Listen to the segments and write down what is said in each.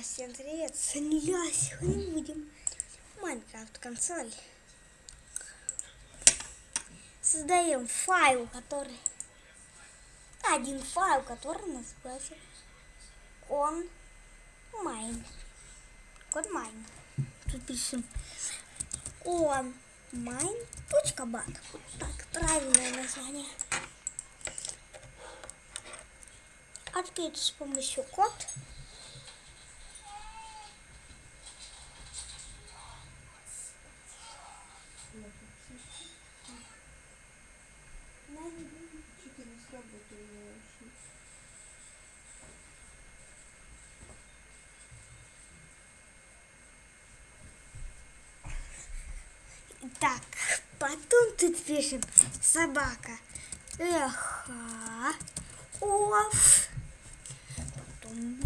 Всем привет! С сегодня будем Minecraft консоль. Создаем файл, который... Один файл, который называется он mine. Код mine. Тут пишем он mine. Точка bat. Так, правильное название. Открыть с помощью код. Что-то не сработало вообще. Так, потом тут пишем собака. Эха. Оф. Потом...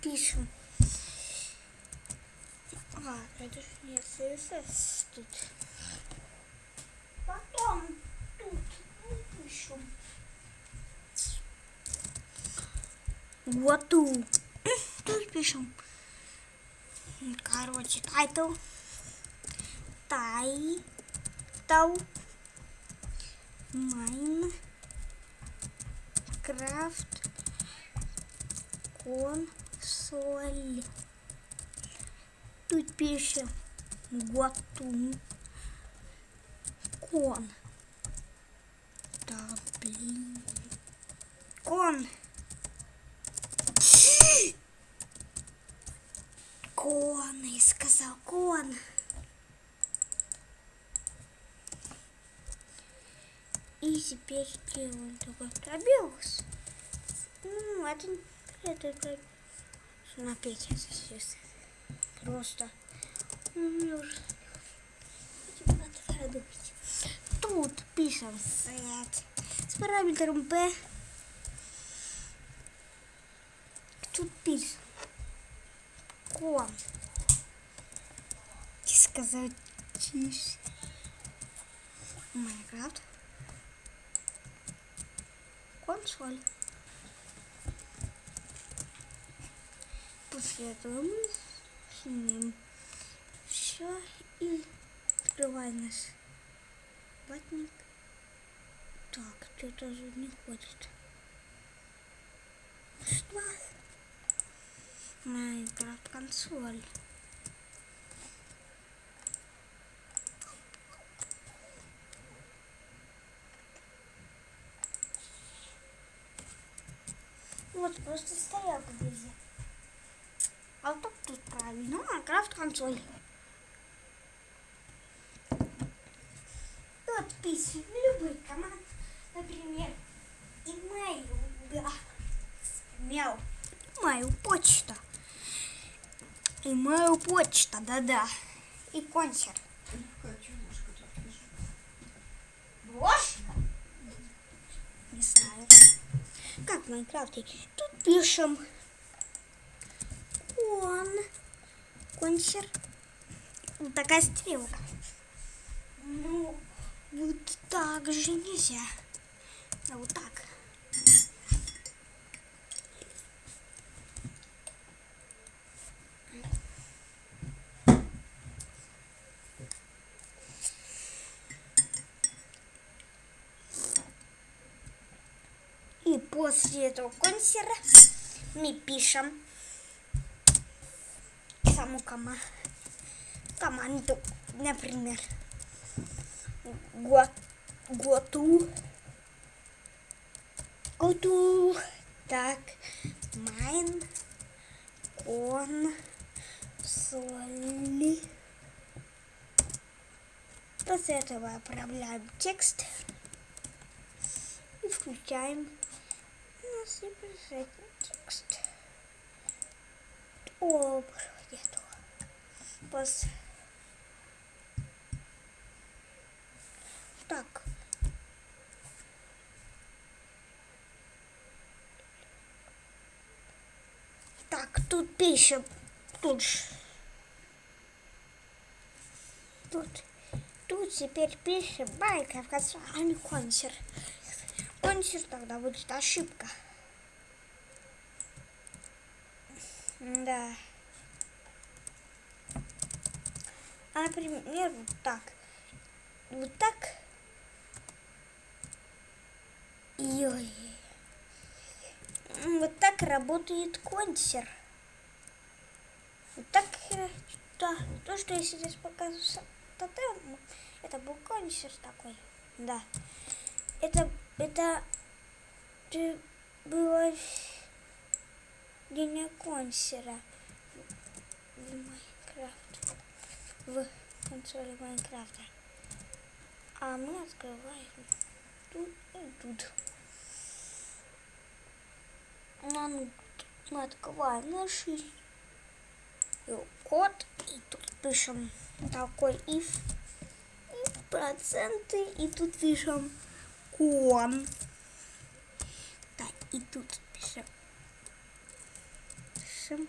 Пишем. А, это же не CSS тут. Потом тут пишем. Вот тут. Пишем. Короче, title. Тай. Тау. Mine. Craft. Консоль. Тут пишем Гуатун. Кон. Да, блин. Кон. Кон, я сказал кон. И теперь делаем такой пробелс. Ну, это, это, это, на это сейчас. Просто. Ну. Тут пишем set с параметром b. Тут пишем кон. И сказать тише. Майнкрафт. Консоль. После этого мы снимем все и открываем наш ватник. Так, что-то же не ходит. Что? Майнкрафт консоль. Вот просто стоял везде. А вот тут правильно. Майнкрафт консоль. Вот писем любой команд. Например, email. Да. Мяу. Email почта. Email почта, да-да. И консер. Какая чумушка тут пишет? Брошка? Не знаю. Как в Майнкрафте? Тут пишем кон, консер. Вот такая стрелка. Ну, вот так же нельзя. А вот так. И после этого консера мы пишем саму кома команду, например, го- готу, готу, так, майн, кон, соли. После этого отправляем текст и включаем писать текст. О, нету. Пос... Так. Так, тут пишем. Тут. ж. Тут. Тут теперь пишем Майнкрафт, а не консер. Консер тогда будет ошибка. Да. А, например, вот так. Вот так. Ой. М, Вот так работает консер. Вот так, да, то, что я сейчас показываю с тотемом, это был консер такой, да. Это, это было день консера в Майнкрафт, в консоли Майнкрафта. А мы открываем тут и тут. Ну, ну, мы открываем наш код, и тут пишем такой if, и проценты, и тут пишем кон. Да, и тут пишем. пишем.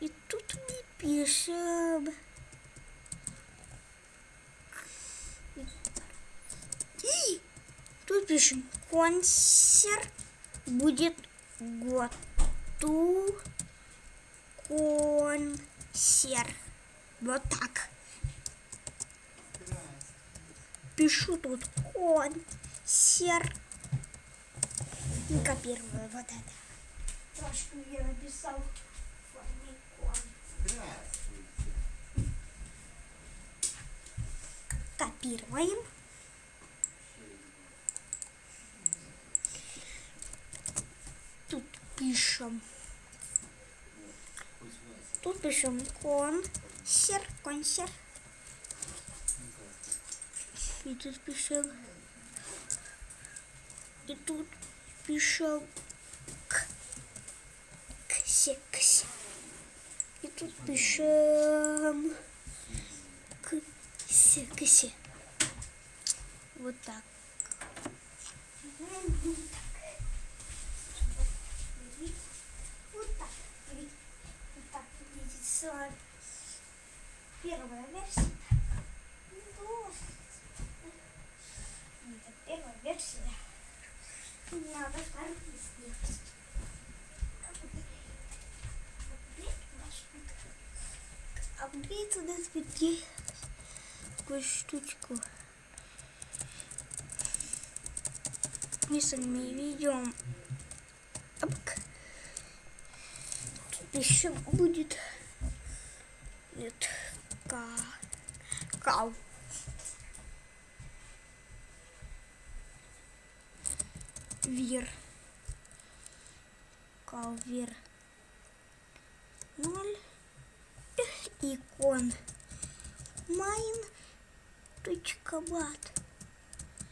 И тут мы пишем. И тут пишем консер будет готов консер. Вот так. Пишу тут консер. И копирую вот это. Трошку я написал. Копируем. Тут пишем. Тут пишем консер, консер. И тут пишем. И тут пишем к. Тут пишем ксе, ксе. Вот так. Вот так. Вот так выглядит сам. Первая версия. Это первая версия. Надо вторую сделать. Апгрейд у нас будет такую штучку. Мы с вами ведем. Тут еще будет нет ка кау. Вир. Калвир. Ноль. Точка бат.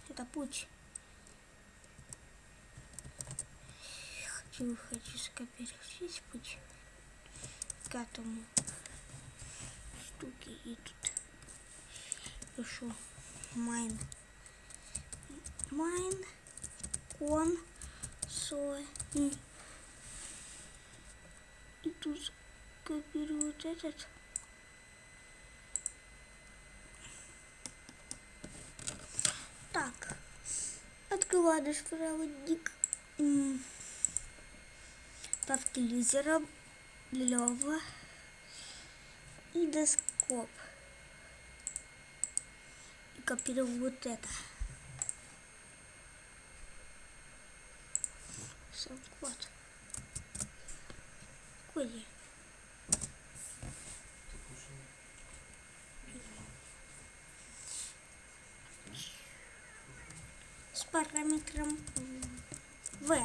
Это путь. Хочу, хочу скопировать весь путь к этому штуке. И тут пишу майн. Майн кон со и и тут копирую вот этот так наш проводник папки лизера и доскоп. И копирую вот это. Сам код. Коди. С параметром В.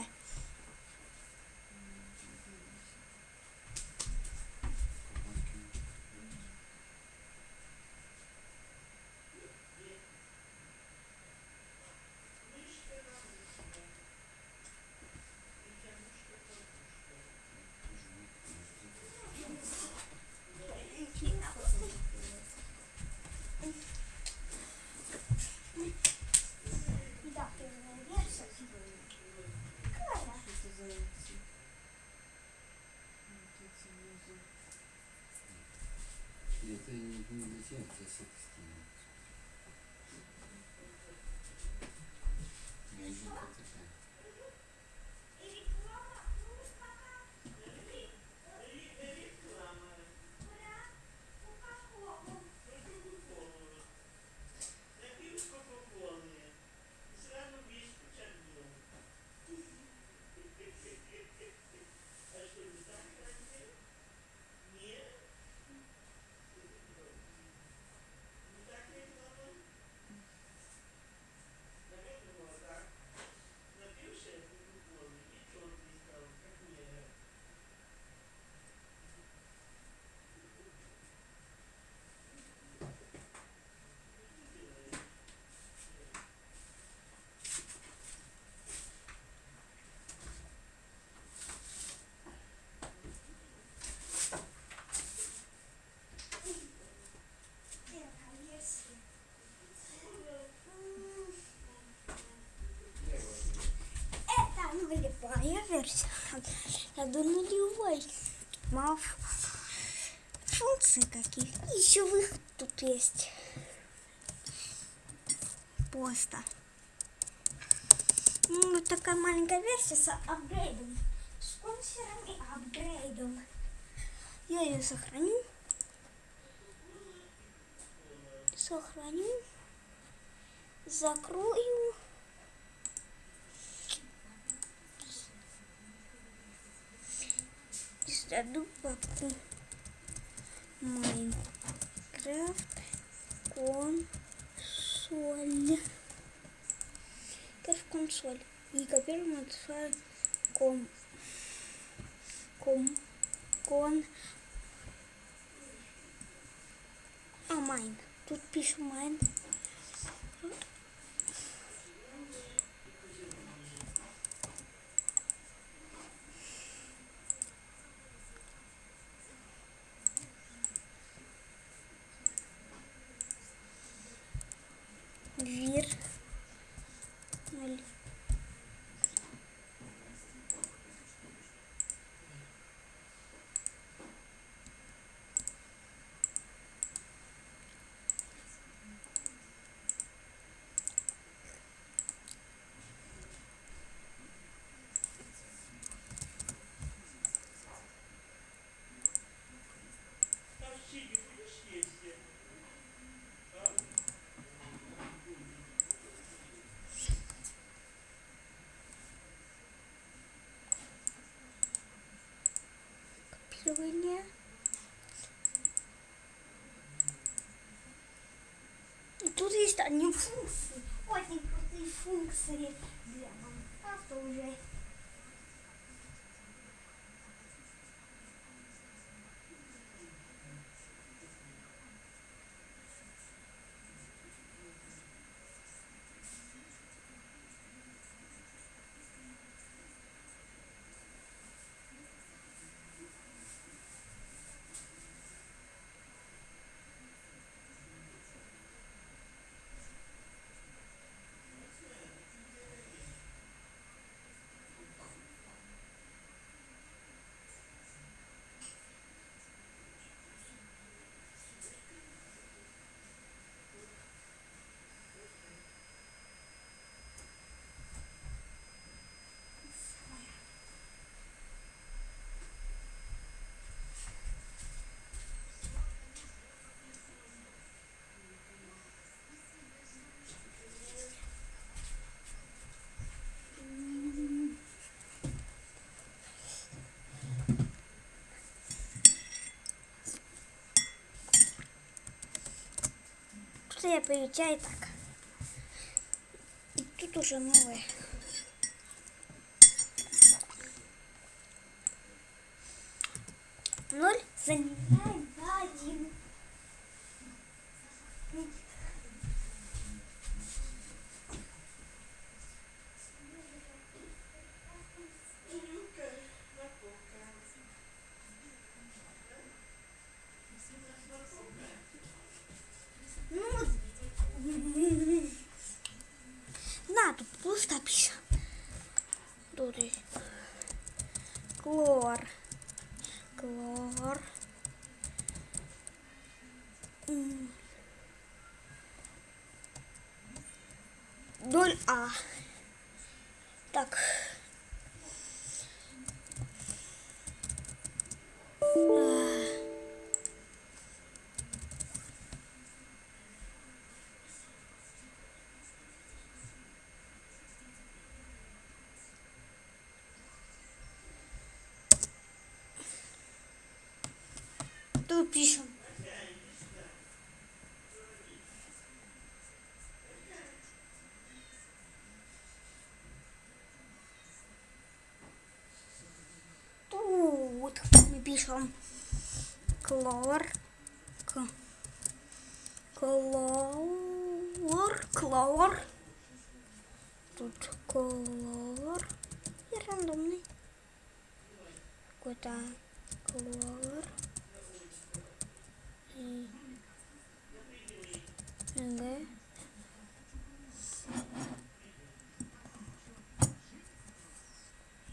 Да, первая версия. Где у тебя ссылка скинула? Мягенькая такая. Это нулевая версия. Я до нулевой. Мало функции каких. Еще выход тут есть. Просто. Ну, такая маленькая версия с апгрейдом. Спонсором и апгрейдом. Я ее сохраню. Сохраню. Закрою. Сяду папку Майнкрафт консоль. Как консоль. И копируем отсылаем ком ком кон а майн. Тут пишем майн. Вир. Ноль. Копирование. И тут есть одни функции. Очень крутые функции я получаю так. И тут уже новое. Ноль заменяем на один. Ну, на, тут пусто пише. Тут есть клор. Клор. М, А. Тут пишем. Тут мы пишем клор, клор, клор. Тут клор и рандомный. Какой-то клор. И Г.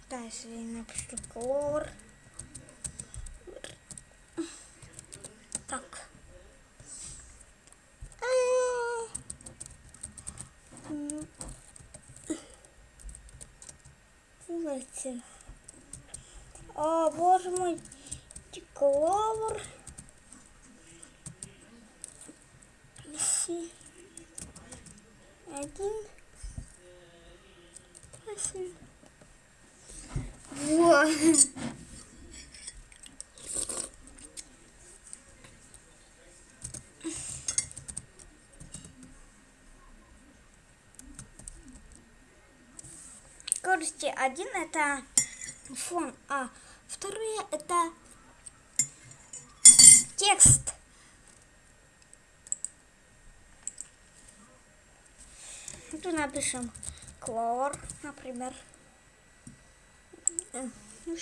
Да, если я напишу клор. Так. А. Давайте. О, боже мой, кловер. Писи. Один. Восемь. Вот. Скорости один это фон, а второе это текст. Тут напишем клор, например. Э, ну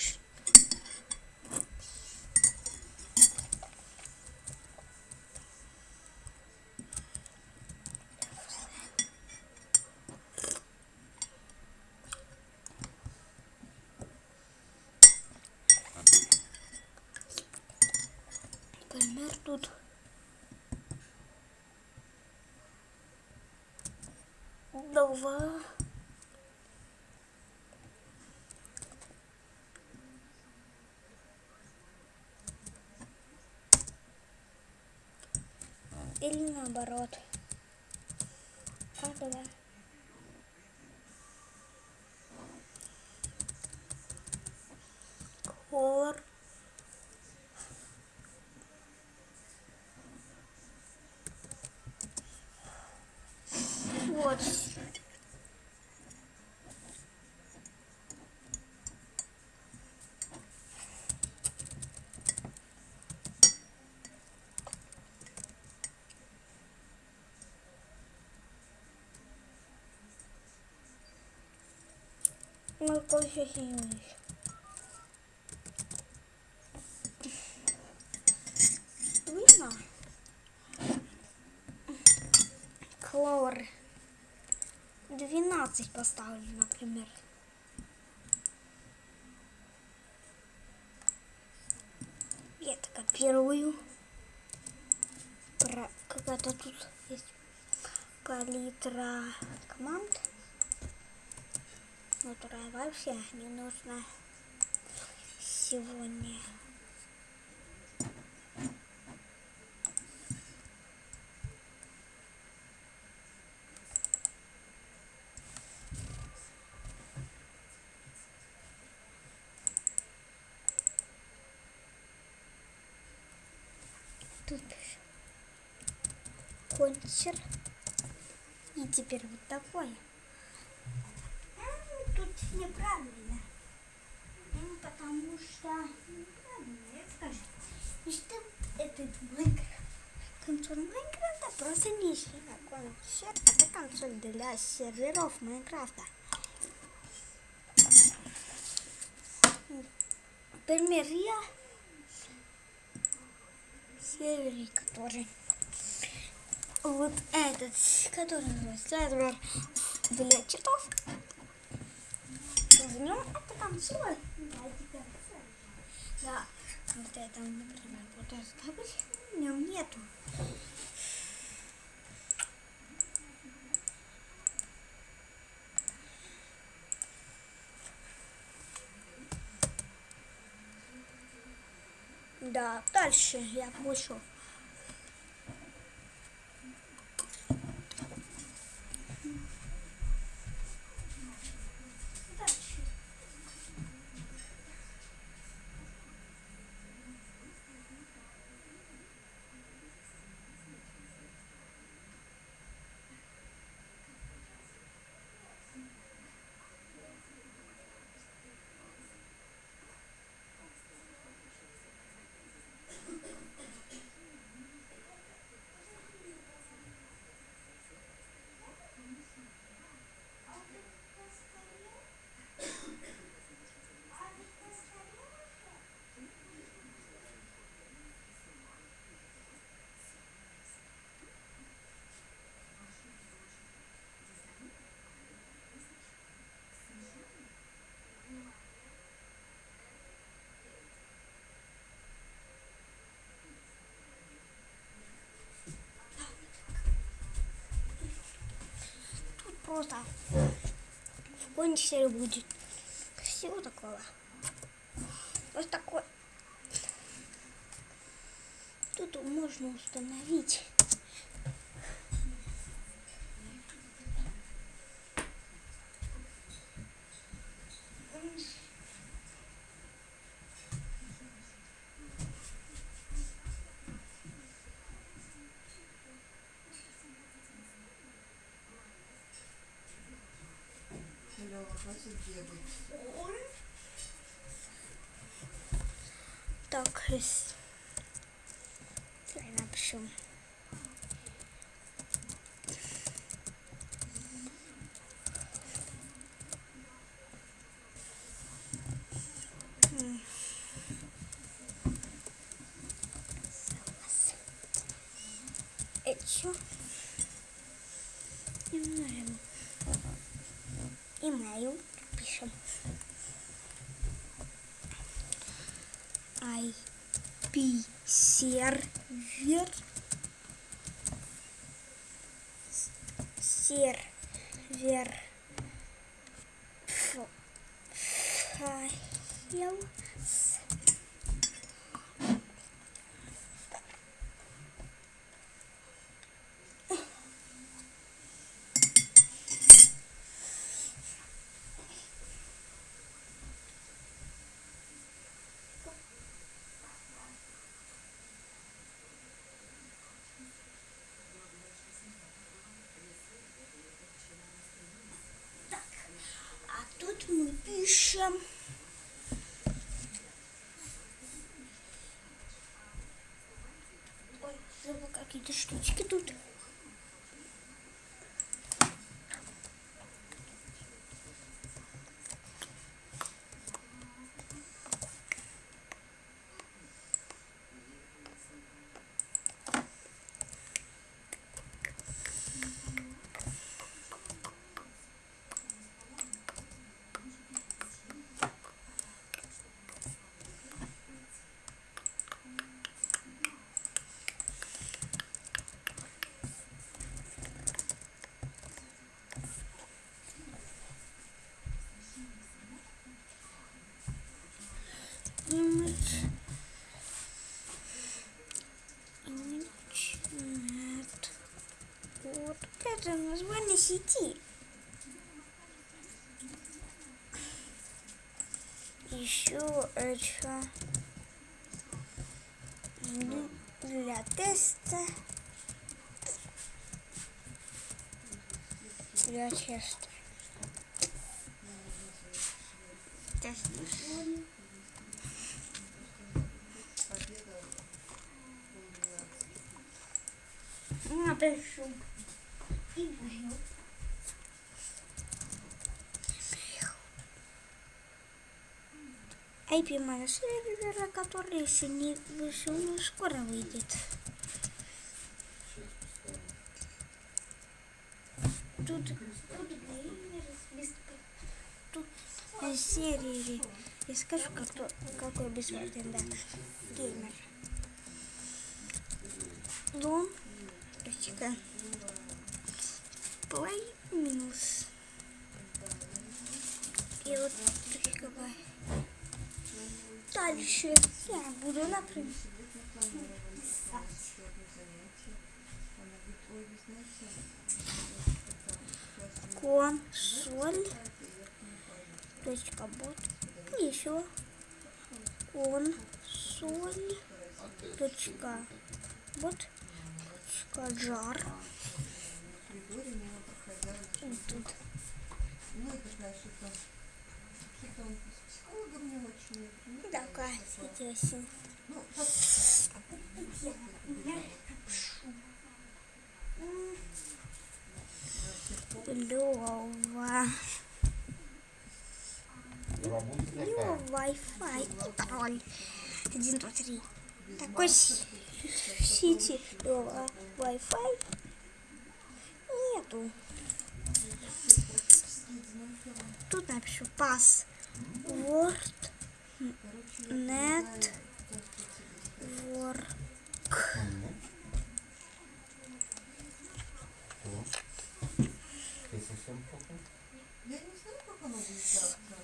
Например, тут два. Или наоборот. Как да? Хор. Вот. Ну, кофе сильный. Видно? Клор. 12 поставлю, например. Я это копирую. Про... Какая-то тут есть палитра команд, которая вообще не нужна сегодня. Тут кончер. И теперь вот такое. А, неправильно. Ну, Потому что неправильно, скажу. И что этот Майнкрафт? Консоль Майнкрафта просто не сильно консоль. Это консоль для серверов Майнкрафта. Например, я сервере, который вот этот, который сервер для читов. В нем это. Да, теперь Да, вот это, например, вот этот кабель, в нем нету. Да, дальше я вышел. Дальше. Просто в будет всего такого. Вот такой. Тут можно установить. Так, с- давай напишем. М. Согласен. Еще email. Email пишем. IP сервер сервер ф- файл с- А мы пишем. Ой, забыл какие-то штучки тут. Это название сети. Еще это ну, для теста. Для теста. Тест. Победа. Напишу. Email. IP моего сервера, который еще не вышел, но скоро выйдет. Тут, тут сервере. Я скажу, как то, какой бесплатный, да. Геймер. Дом. Точка. Play минус. И вот. Да, дальше. Я буду, например, это классная консоль. и. Точка бот. Еще. Консоль. Точка. Вот. Точка жар. Вот тут. Ну, и такая что-то, что-то он ну, Такая интересная. Лёва, такая. Wi-Fi и пароль. Один, два, три. Такой сети Лёва Wi-Fi нету. Тут напишу пас. Word, net, work. Не знаю, как оно будет завтра.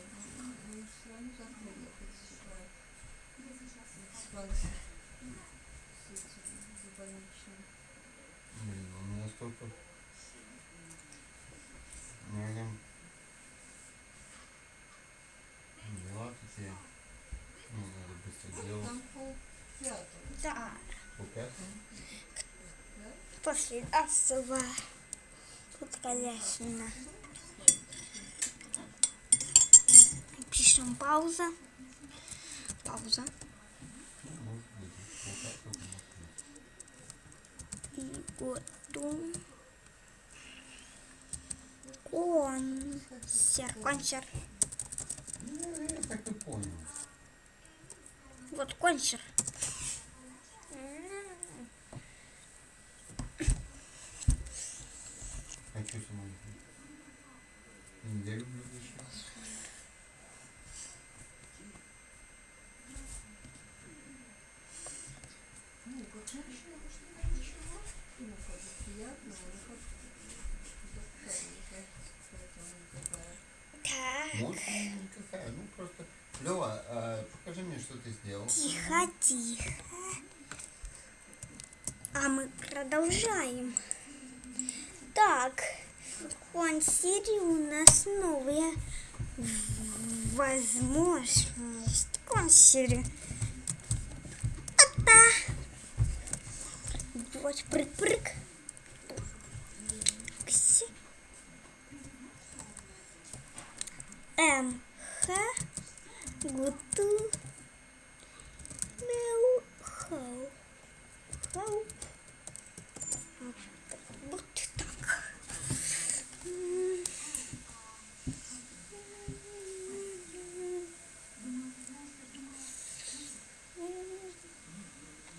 Блин. Да, да? после особо. Тут, конечно. Пишем пауза. Пауза. И готов. Консер. Консер. Ну, я так и понял. Вот консер. Хочу сама Я люблю еще. Ну, как мужчина, может, это ничего. Ну, как бы приятно, но как такая, мне кажется, какая-то она такая. Так. Может, никакая. Ну, просто... Лева, а, покажи мне, что ты сделал. Тихо, тихо. А мы продолжаем. Так, в консерве у нас новая возможность. Консерве. Это. Вот прыг-прыг. М. Х. Гуту. Мяу. Хау. Хау. Вот так. М.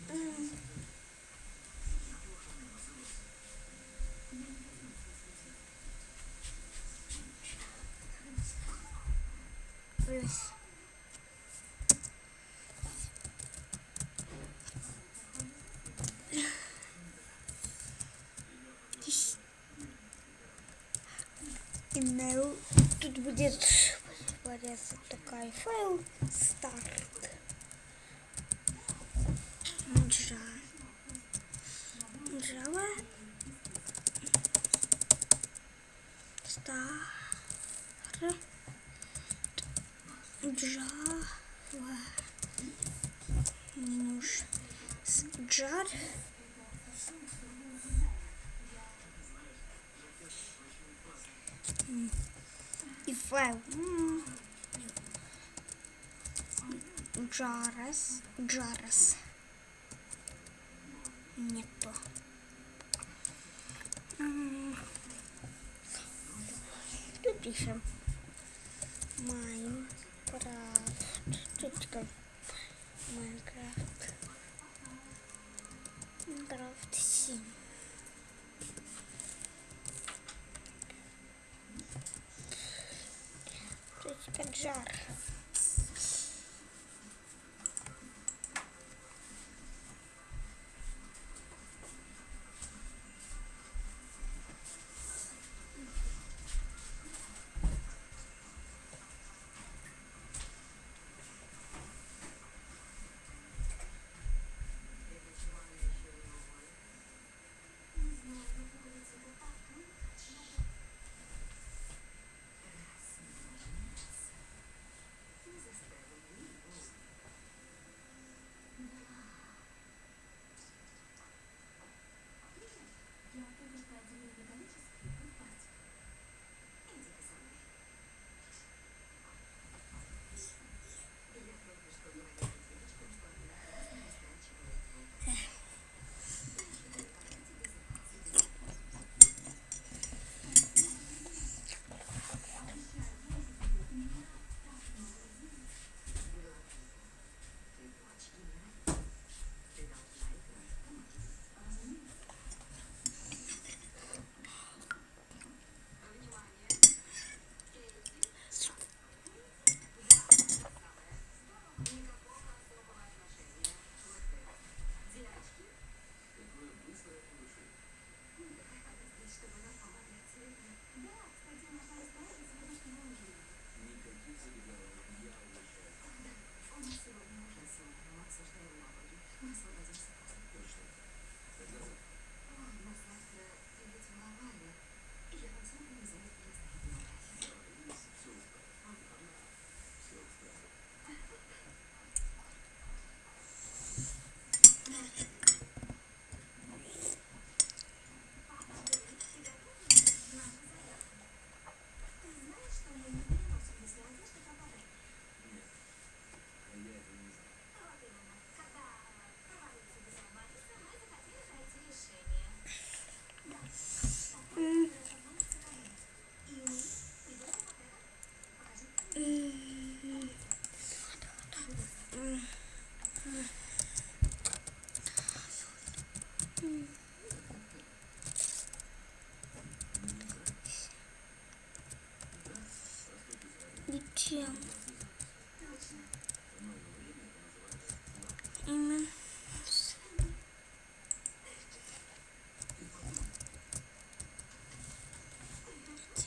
М. Плюс. Email. Тут будет появляться такой файл старт. Java. Java. Start. Java. Минус jar. И файл. М. Джарас. Джарас. Не то. Тут пишем. Майнкрафт. Тут как Майнкрафт. Майнкрафт 7. Точка джар. М.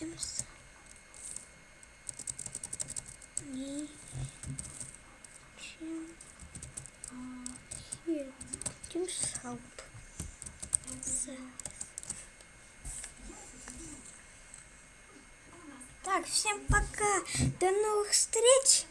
тем самым. И чем а, тем самым. С- Так, всем пока. До новых встреч.